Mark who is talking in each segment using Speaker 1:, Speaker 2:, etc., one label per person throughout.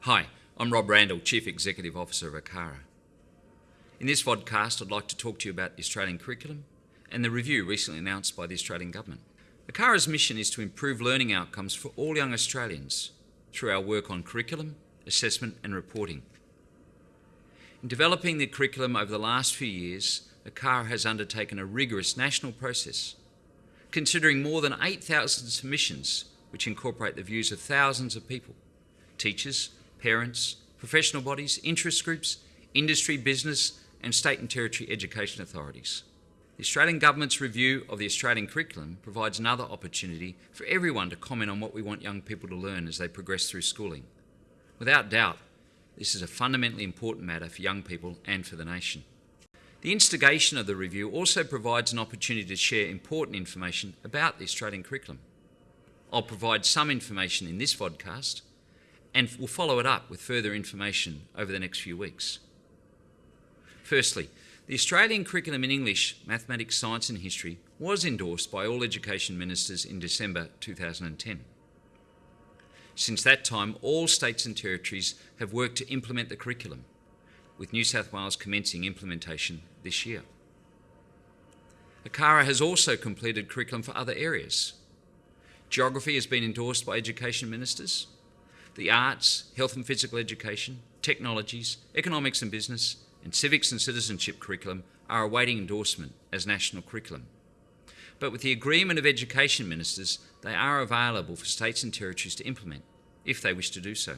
Speaker 1: Hi, I'm Rob Randall, Chief Executive Officer of ACARA. In this vodcast, I'd like to talk to you about the Australian curriculum and the review recently announced by the Australian Government. ACARA's mission is to improve learning outcomes for all young Australians through our work on curriculum, assessment and reporting. In developing the curriculum over the last few years, ACARA has undertaken a rigorous national process, considering more than 8,000 submissions which incorporate the views of thousands of people, teachers, parents, professional bodies, interest groups, industry, business and state and territory education authorities. The Australian Government's review of the Australian curriculum provides another opportunity for everyone to comment on what we want young people to learn as they progress through schooling. Without doubt, this is a fundamentally important matter for young people and for the nation. The instigation of the review also provides an opportunity to share important information about the Australian curriculum. I'll provide some information in this vodcast and we'll follow it up with further information over the next few weeks. Firstly, the Australian curriculum in English, mathematics, science and history was endorsed by all education ministers in December 2010. Since that time, all states and territories have worked to implement the curriculum, with New South Wales commencing implementation this year. ACARA has also completed curriculum for other areas. Geography has been endorsed by education ministers, the arts, health and physical education, technologies, economics and business, and civics and citizenship curriculum are awaiting endorsement as national curriculum. But with the agreement of education ministers, they are available for states and territories to implement, if they wish to do so.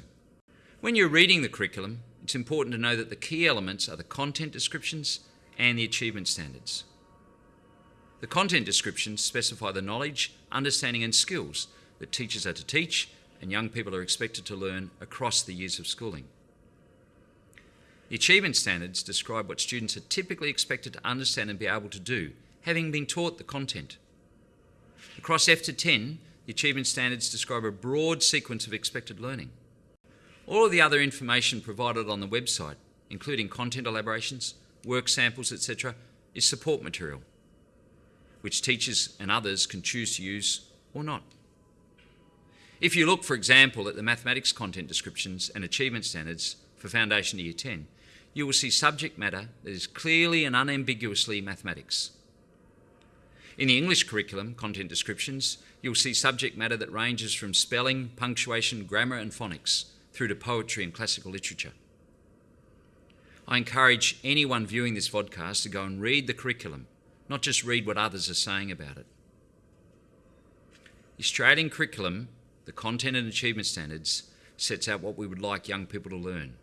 Speaker 1: When you're reading the curriculum, it's important to know that the key elements are the content descriptions and the achievement standards. The content descriptions specify the knowledge, understanding and skills that teachers are to teach and young people are expected to learn across the years of schooling. The achievement standards describe what students are typically expected to understand and be able to do, having been taught the content. Across F to 10, the achievement standards describe a broad sequence of expected learning. All of the other information provided on the website, including content elaborations, work samples, etc., is support material, which teachers and others can choose to use or not. If you look, for example, at the mathematics content descriptions and achievement standards for Foundation Year 10, you will see subject matter that is clearly and unambiguously mathematics. In the English curriculum content descriptions, you'll see subject matter that ranges from spelling, punctuation, grammar and phonics through to poetry and classical literature. I encourage anyone viewing this vodcast to go and read the curriculum, not just read what others are saying about it. The Australian curriculum the content and achievement standards sets out what we would like young people to learn.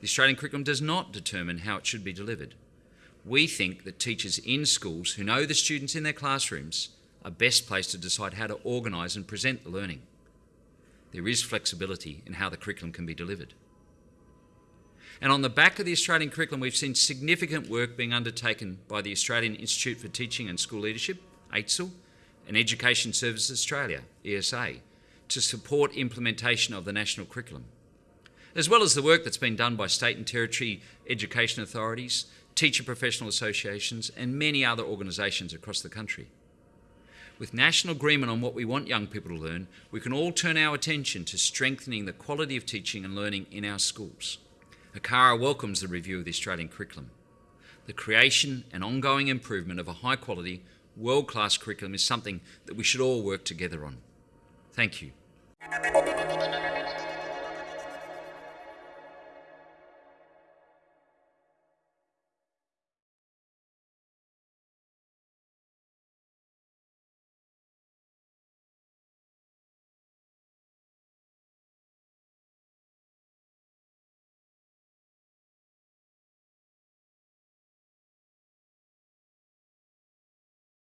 Speaker 1: The Australian curriculum does not determine how it should be delivered. We think that teachers in schools who know the students in their classrooms are best placed to decide how to organise and present the learning. There is flexibility in how the curriculum can be delivered. And on the back of the Australian curriculum, we've seen significant work being undertaken by the Australian Institute for Teaching and School Leadership, AITSL, and Education Services Australia, ESA, to support implementation of the national curriculum, as well as the work that's been done by state and territory education authorities, teacher professional associations and many other organisations across the country. With national agreement on what we want young people to learn, we can all turn our attention to strengthening the quality of teaching and learning in our schools. ACARA welcomes the review of the Australian curriculum. The creation and ongoing improvement of a high quality, world class curriculum is something that we should all work together on. Thank you.